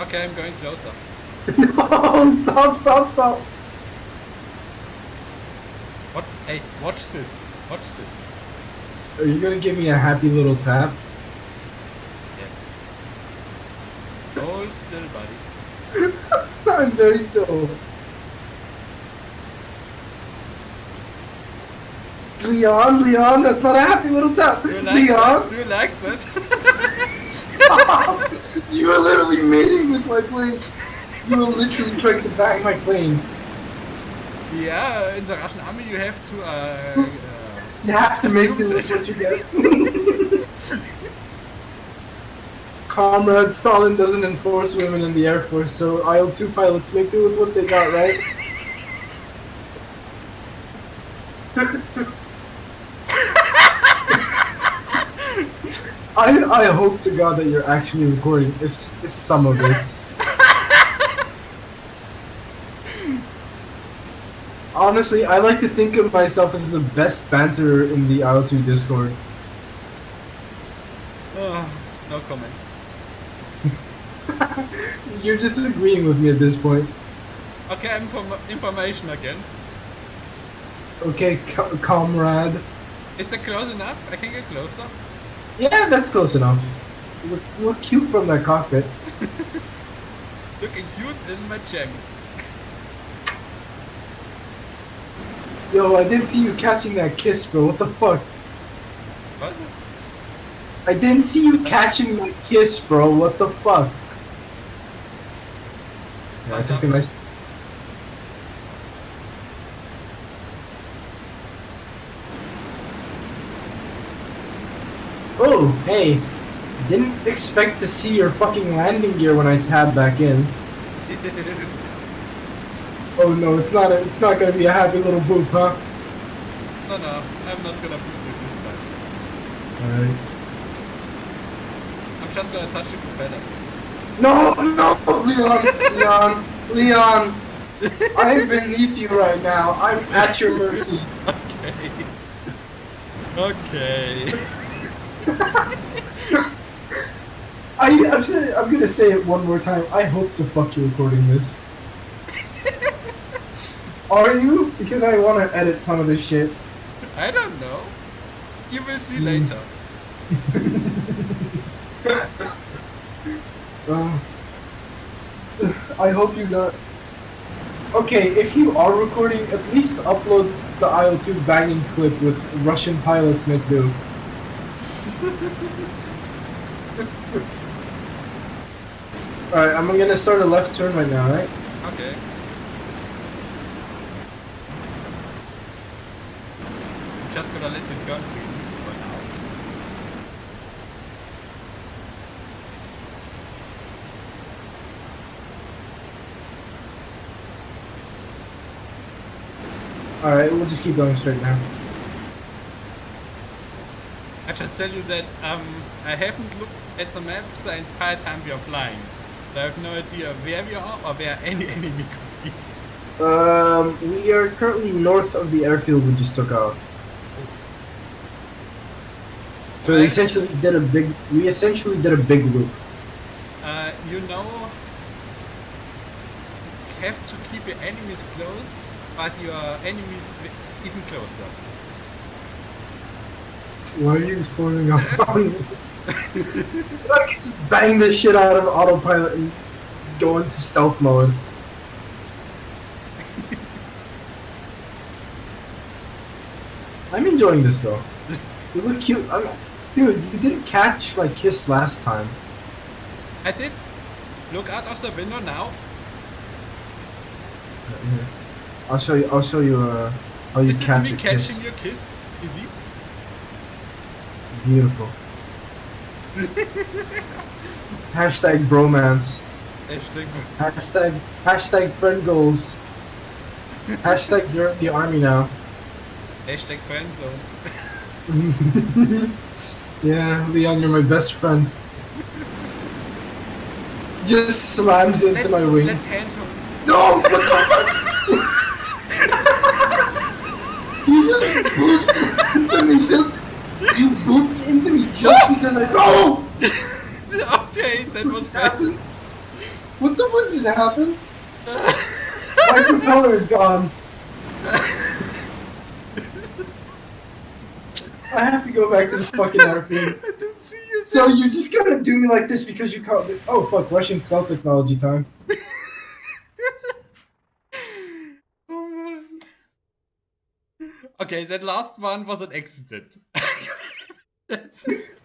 Okay, I'm going closer. no, stop, stop, stop. What? Hey, watch this. Watch this. Are you gonna give me a happy little tap? Yes. Hold still, buddy. I'm very still. Leon, Leon, that's not a happy little tap. Do you like Leon, that? Do you like that? stop. You are literally mating with my plane. You are literally trying to bang my plane. yeah, in the Russian army you have to. Uh, uh, You have to make do with what you get. Comrade Stalin doesn't enforce women in the Air Force, so IL-2 pilots make do with what they got, right? I I hope to God that you're actually recording this, this some of this. Honestly, I like to think of myself as the best banter in the IL2 Discord. oh, no comment. You're disagreeing with me at this point. Okay, inform information again. Okay, co- comrade. Is it close enough? I can get closer. Yeah, that's close enough. Look, look cute from that cockpit. Looking cute in my gems. Yo, I didn't see you catching that kiss, bro. What the fuck? What? I didn't see you catching that kiss, bro. What the fuck? Yeah, I took a nice. Oh, hey. Didn't expect to see your fucking landing gear when I tab back in. Oh no, it's not a, it's not gonna be a happy little boop, huh? no, no, I'm not gonna put this this time. Alright. I'm just gonna touch the propeller. No, no, Leon, Leon, Leon. I'm beneath you right now. I'm at your mercy. Okay. Okay. I, I've said it, I'm gonna say it one more time. I hope the fuck you're recording this. Are you? Because I want to edit some of this shit. I don't know. You will see Hmm. later. Uh, I hope you got. Okay, if you are recording, at least upload the IL-2 banging clip with Russian pilots make do. Alright, I'm gonna start a left turn right now, right? Okay. I'm just gonna let the turn for you for now. Alright, we'll just keep going straight now. I just tell you that um, I haven't looked at the maps the entire time we are flying. So I have no idea where we are or where any enemy could be. Um, we are currently north of the airfield we just took off. So we essentially did a big. We essentially did a big loop. Uh, you know, have to keep your enemies close, but your enemies even closer. Why are you falling off on me? I can just bang this shit out of autopilot and go into stealth mode. I'm enjoying this though. You look cute. I'm, dude, you didn't catch my kiss last time. I did. Look out of the window now. Here. I'll show you. I'll show you uh, how you This is catch me a catching kiss. your kiss. Easy. Beautiful. Hashtag bromance. Hashtag Hashtag hashtag friend goals. Hashtag you're in the army now. Hashtag friend zone. yeah, Leon, you're my best friend. Just slams into Let's, my wing. let's hand her. No! What the fuck? you just booped into me just. You booped into me just because I. No! okay, that What was just bad. happened? What the fuck just happened? My propeller is gone. I have to go back to the fucking airfield. I didn't see you. So you're just gonna do me like this because you called it? Oh fuck, Russian cell technology time. oh. Okay, that last one was an accident.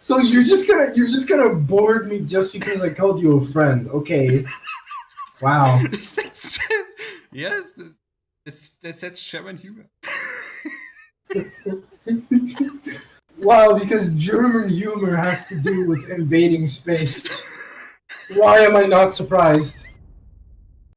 So you're just gonna you're just gonna board me just because I called you a friend? Okay. Wow. Yes, that's, that's, that's German humor. wow, because German humor has to do with invading space. Why am I not surprised?